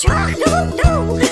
Sure, no, no.